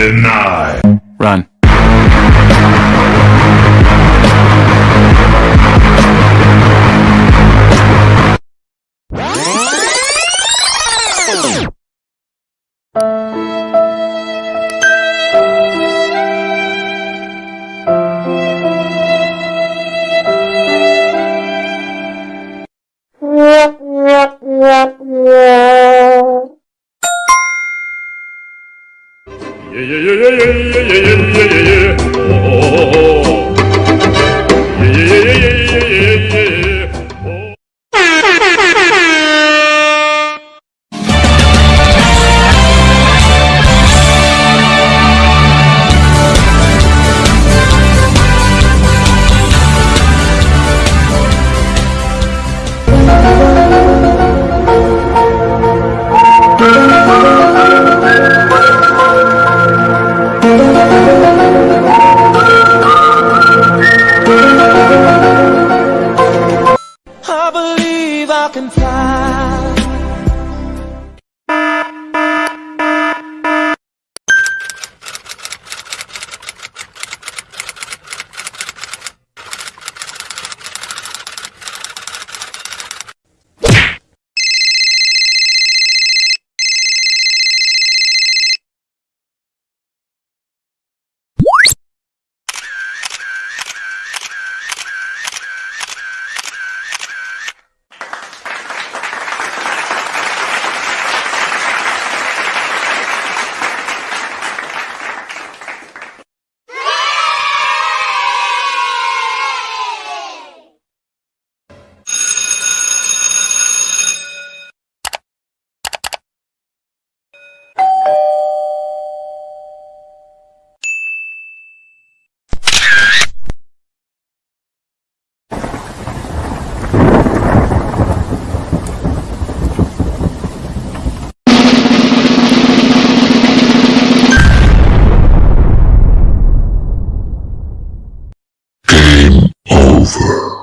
Deny. Run. ye ye ye ye ye ye ye ye ye oh, oh, oh, I can fly. over.